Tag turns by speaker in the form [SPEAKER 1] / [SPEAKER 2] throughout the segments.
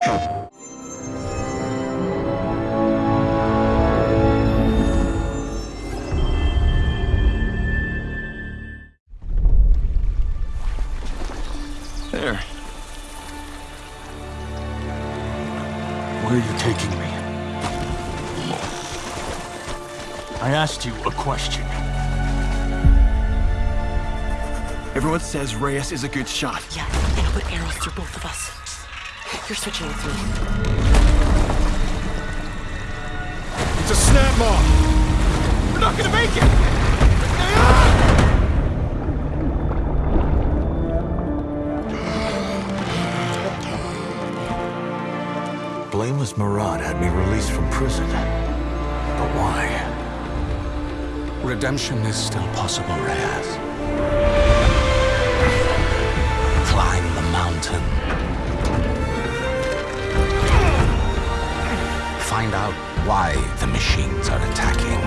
[SPEAKER 1] There.
[SPEAKER 2] Where are you taking me? I asked you a question.
[SPEAKER 1] Everyone says Ryas is a good shot.
[SPEAKER 3] Yeah, and I'll put arrows through both of us. You're switching with me.
[SPEAKER 1] It's a Snapmaw! We're not gonna make it!
[SPEAKER 2] Blameless Marad had me released from prison. But why? Redemption is still possible, Ryas. Find out why the machines are attacking.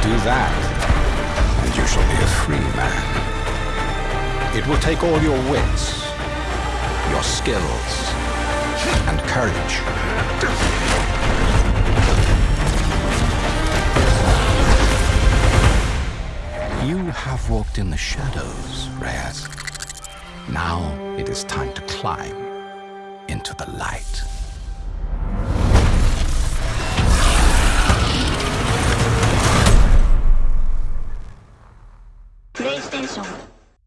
[SPEAKER 2] Do that, and you shall be a free man. It will take all your wits, your skills, and courage. You have walked in the shadows, Ryas. Now it is time to climb into the light. PlayStation